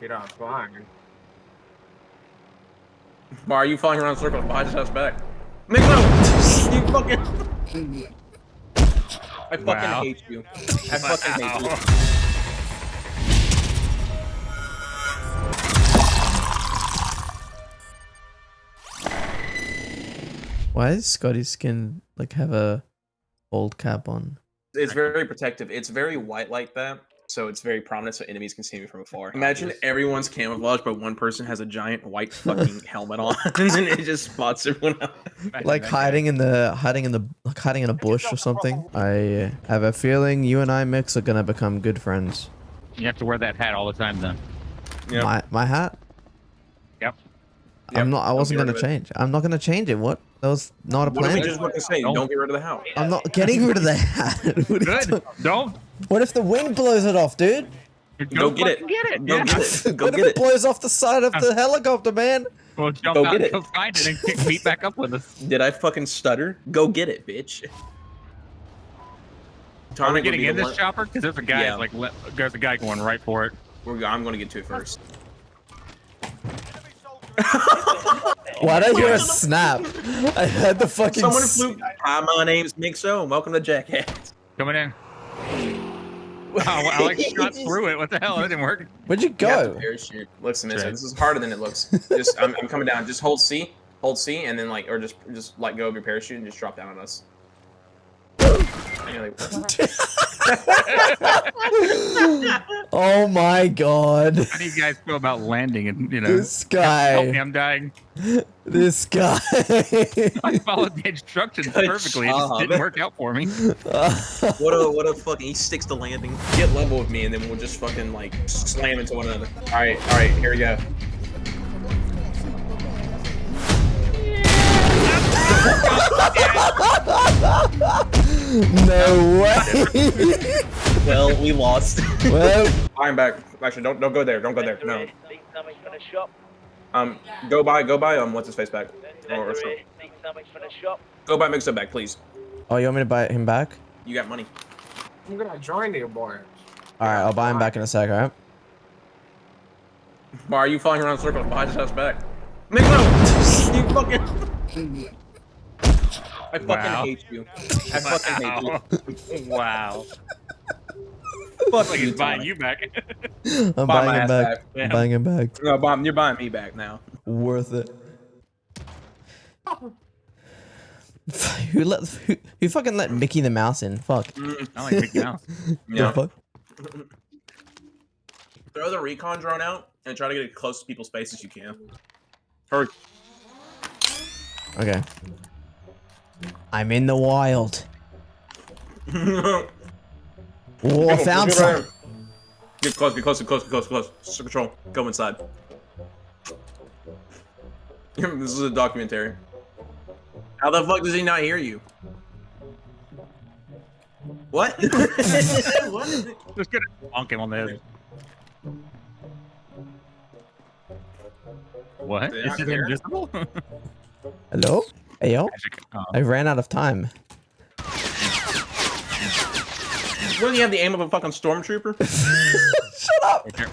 Get off flying. Why are you flying around circles behind his house back? Mixo! you fucking. I fucking Wow. hate you. I fucking hate you. Why does Scotty's skin like have a old cap on? It's very protective. It's very white like that, so it's very prominent, so enemies can see me from afar. Imagine everyone's camouflage, but one person has a giant white fucking helmet on, and it just spots everyone else. Like hiding in the hiding in the like hiding in a bush or something. I uh, have a feeling you and I mix are gonna become good friends. You have to wear that hat all the time then. Yep. My my hat. Yep. I'm not. I wasn't gonna rid of it. change. I'm not gonna change it. What? That was not a What are we plan. just about to say? Don't- Don't get rid of the house. I'm not getting rid of the hat. What are you Good. Don't. What if the wind blows it off, dude? Go get it. fucking Get it. Go yeah. get it. Go what get if it. it blows off the side of the helicopter, man? Well, jump Go out get and it. go find it and kick meet back up with us. Did I fucking stutter? Go get it, bitch. Are we getting in this one- chopper? Because there's a guy Yeah. like there's a guy going right for it. We're, I'm gonna get to it first. Why did I hear a snap? I heard the fucking. Someone flew. Hi, my name's Mixo, and welcome to Jackass. Coming in. Wow, well, Alex shot through it. What the hell? That didn't work. Where'd you You have to parachute. Listen, Mixo, Right. this is harder than it looks. Just, I'm, I'm coming down. Just hold C, hold C, and then like, or just, just let go of your parachute and just drop down on us. And you're like, Oh my god. How do you guys feel about landing and you know? This Help me, guy. I'm dying. This guy. I followed the instructions Good perfectly. It just didn't work out for me. what a, what a fucking. He sticks to landing. Get level with me, and then we'll just fucking like slam into one another. All right, all right, here we go. no way. Well, we lost. well, I'm back. Actually, don't don't go there. Don't go there. No. Need something for the shop. Um, go by, go by. Um, what's his face back? Or, or Need something for the shop. go by Mixo back, please. oh, you want me to buy him back? You got money. I'm gonna join you, boy. All right, I'll buy him back in a sec. All right. Why are you flying around circles behind his ass back? Mixo! you fucking. I fucking Wow. hate you. I fucking hate you. Wow. wow. Fuck Like you, he's buying you back. I'm Buy my buying him ass back. back. I'm buying him back. No, Bob, you're buying me back now. Worth it. who let who, who fucking let Mickey the Mouse in? Fuck. Mm, I like Mickey Mouse. Yeah. The? Throw the recon drone out and try to get as close to people's faces as you can. Hurry. Okay. I'm in the wild. Go, Oh, I found get some. Get close, get close, get close, get close, get close. Just Control. Go inside. this is a documentary. How the fuck does he not hear you? What? what? Just gonna bonk him on the head. What? They're Is not he there? invisible? Hello? Hey yo. Oh, I ran out of time. What do you have the aim of a fucking stormtrooper? Shut up. right there.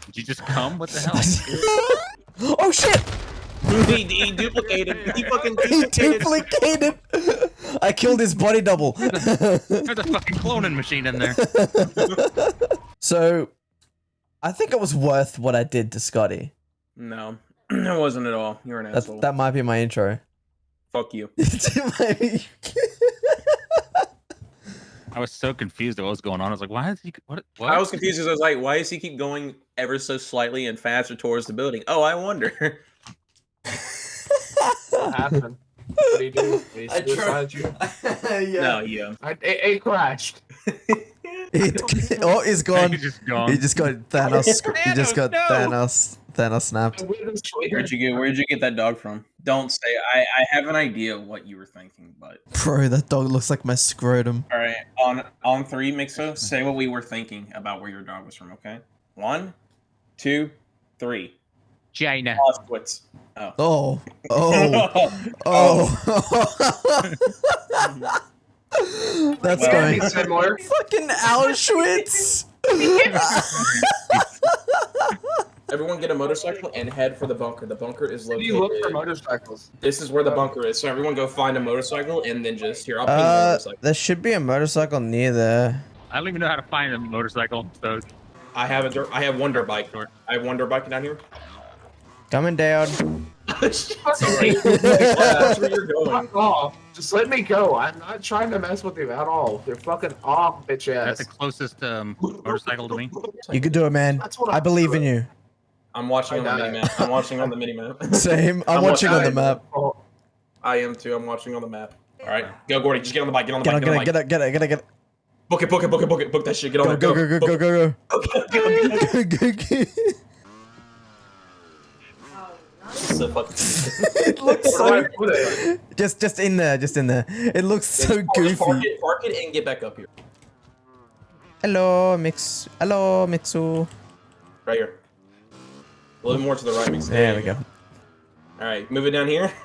Did you just come? What the hell? oh shit! He, he duplicated. He fucking He duplicated. duplicated. I killed his body double. There's a fucking cloning machine in there. so, I think it was worth what I did to Scotty. No, it wasn't at all. You're an That asshole. that might be my intro. Fuck you. I was so confused at what was going on. I was like, why is he? What? what? I was confused because I was like, why does he keep going ever so slightly and faster towards the building? Oh, I wonder. What happened? What do you do? He I tried- suicided you? No, yeah. I, it, it crashed. It- oh, he's gone. He's just gone. He just got Thanos. He just got Thanos, no. Thanos. Thanos snapped. Where'd you get? Where'd you get that dog from? Don't say. I I have an idea what you were thinking, but Bro, that dog looks like my scrotum. all right. On on three, Mixo, say what we were thinking about where your dog was from. Okay. One, two, three. China. Auschwitz. Oh. Oh. Oh. Oh. That's Well, going. Similar. Fucking Auschwitz. Everyone get a motorcycle and head for the bunker. The bunker is Where do located. you look for motorcycles? This is where the bunker is. So everyone go find a motorcycle and then just here. I'll ping the Uh, motorcycle. there should be a motorcycle near there. I don't even know how to find a motorcycle. So I have a dirt. I have one dirt bike. I have one dirt bike down here. Coming down. Sorry. That's where you're going. Fuck off. Just let me go. I'm not trying to mess with you at all. You're fucking off, bitch ass. that's the closest um, motorcycle to me. You can do it, man. That's what I I'm believe in you. I'm watching on the mini map. I'm watching on the mini map. Same. I'm I'm watching on the map. I am too. I'm watching on the map. All right, go Gordy. Just get on the bike. Get on the Get on, bike. get Get on, on get the on, get on, get on, get on, get on. Book it. Book it. Book it. Book it. Book that shit. Get on Go, there. go, go, go, go, go, go. go. go. Go, go, go. So fucking- It looks so. do I put it? Just, just in there, just in there. It looks so Just Park goofy. it, park it and get back up here. Hello, Mix. Hello, Mixu. Right here. A little more to the right. Mix. There we go. All right, move it down here.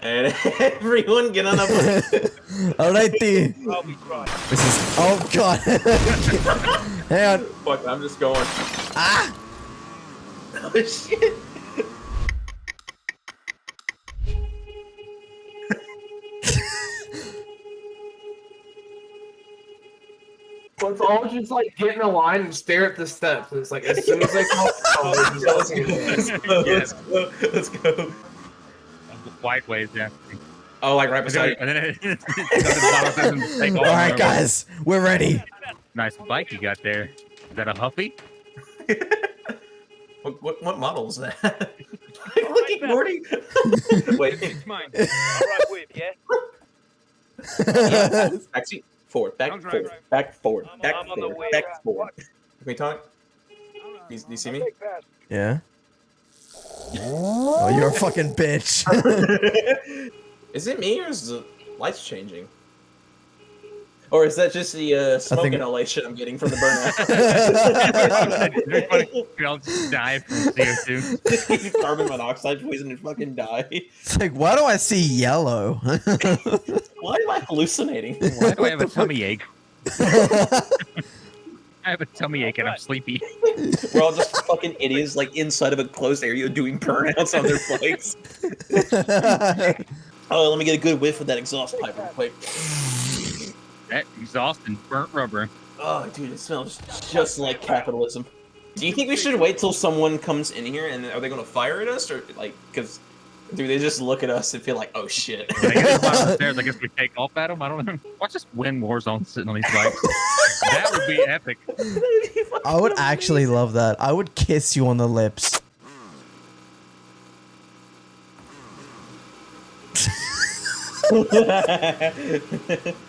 And everyone get on up. bike. Alrighty. I'll be right. This is. Oh god. Hang on. Fuck, I'm just going. Ah. Oh shit. Let's all just like get in a line and stare at the steps. It's like as soon as they come, oh, it's just looking at this. Let's go. Let's go. Let's go. Wide ways, yeah. Oh, like right beside. it- and then it- it goes to the bottom and take All off right, over. guys, we're ready. Nice bike you got there. Is that a Huffy? What, what, what model is that? Look at Gordy. Wait. Mine. All right, with yeah. Back seat. Forward. Back Sounds forward. right, right. Back forward. I'm- Back I'm forward. way. Back forward. Can we talk? Do you, do you see me? yeah. Oh, you're a fucking bitch. is it me or is the lights changing? Or is that just the uh, smoke think- inhalation I'm getting from the burnout? It'd be funny I'll just die from CO2. Carbon monoxide poison and fucking die. it's like, why do I see yellow? Why am I hallucinating? Why do I have a tummy ache? I have a tummy ache and I'm sleepy. We're all just fucking idiots, like inside of a closed area doing burnouts on their bikes. Oh, let me get a good whiff of that exhaust pipe real quick. That exhaust and burnt rubber. Oh, dude, it smells just like capitalism. Do you think we should wait till someone comes in here and are they gonna fire at us or like? Because, dude, they just look at us and feel like, oh shit. I get to the bottom of the stairs, I guess we take off at them. I don't know. Watch us win Warzone sitting on these bikes. that would be epic. I would actually love that. I would kiss you on the lips.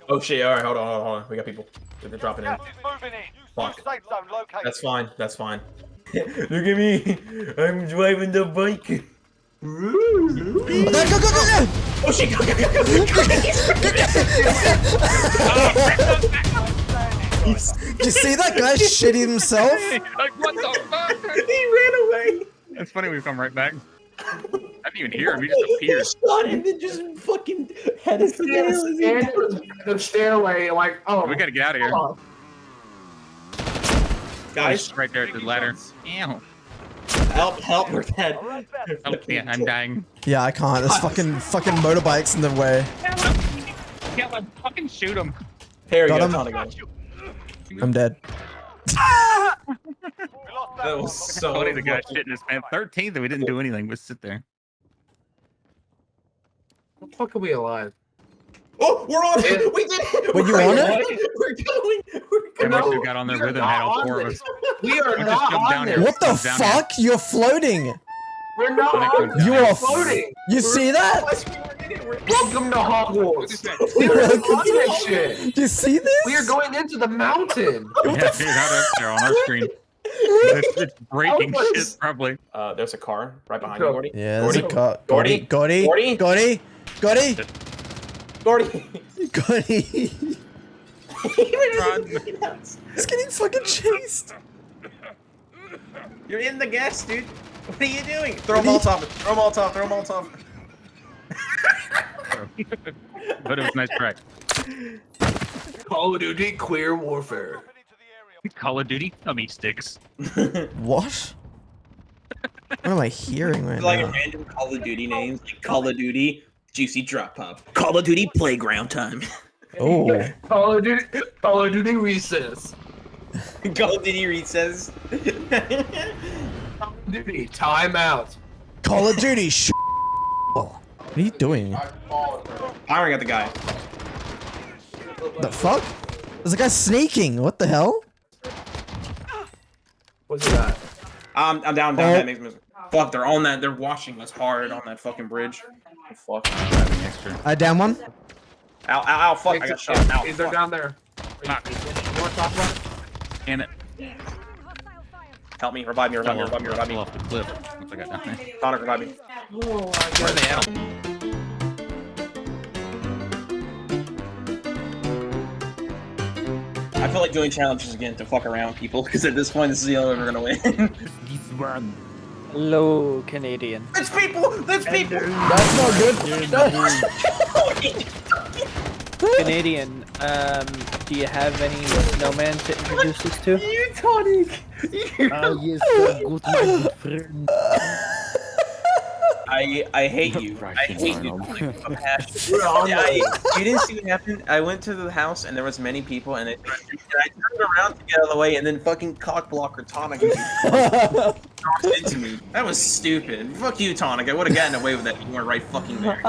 Oh shit! All right, hold on, hold on, hold on. We got people. They're dropping in. Gas in. Fuck. Safe zone located. That's fine. That's fine. Look at me. I'm driving the bike. Go, go, go, go! Oh shit! Go, go, go, go, go. Did you see that guy shit himself? like, what the fuck? he ran away. It's funny we come right back. I didn't even hear him. He just appeared. He shot him and just fucking had his Yes, and it was the stairway, like, oh, We gotta get out of here. oh, guys. right there at the ladder. Ew. Help! Help! We're dead. All right, fast. Oh, yeah, I'm dying. Yeah, I can't. There's fucking fucking motorbikes in the way. Yeah, like, fucking shoot him. Here Got got him. Tonic. I'm dead. That That was so Funny the guy fucking- shitting his pants. 13th, and we didn't do anything but sit there. The fuck are we alive? Oh, we're on it! We did it! Were We're you on going. it? We're going! We're And going! we got on there with him, had all four of us. We are not on here. this. What the fuck? You're floating. We're not When on. You We're floating. You see that? Welcome to Hogwarts. We are Welcome on to this shit. Do you see this? We are going into the mountain. Yeah, dude, out up there on our screen. It's, it's breaking How shit, probably. Uh, there's a car right behind you, Gordy. Yeah, there's a car. Gordy. Gordy. Gordy. Gordy. Gordy. Gordy! Gordy. He ran He's getting fucking chased. You're in the gas, dude. What are you doing? Throw a Molotov. Throw a Molotov. Throw a Molotov. but it was nice try. Call of Duty Queer Warfare. Moving into the area. Call of Duty tummy sticks. What? What am I hearing right like now? random Call of Duty names, like Call of Duty Juicy Drop Pop, Call of Duty Playground Time, Oh, Call of Duty, Call of Duty Recess. Call of Duty Recess. Call of Duty Timeout. Call of Duty. Sh- what are you doing? Firing at the guy. The fuck? There's a guy sneaking. What the hell? What's that? Um, I'm down, down, Oh. down. makes me- Fuck, they're on that. They're watching us hard on that fucking bridge. Oh, fuck. Extra. I uh, down one. Ow, ow, ow, fuck. I got shot. Ow, Is there fuck. down there? Fuck. You want to talk it? Help me, revive me, revive me, revive me, revive me. fell off the cliff. Once I got down there. Sonic, revive me. Where are they at? I feel like doing challenges again to fuck around people because at this point, this is the only way we're gonna win. This one. Hello, Canadian. There's people! There's people! That's not good. Canadian, um, do you have any snowman to introduce us to? You tonic! Yes, uh, good my friend. I I hate you. I hate you. Like, a passion. We're on I, you didn't see what happened. I went to the house and there was many people, and, it, and I turned around to get out of the way, and then fucking cock blocker Tonica dropped into me. That was stupid. Fuck you, Tonic. I would have gotten away with that. if You weren't right fucking there.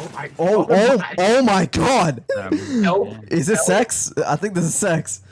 Oh my Oh, oh, oh my god! Um, Nope. Is this sex? I think this is sex.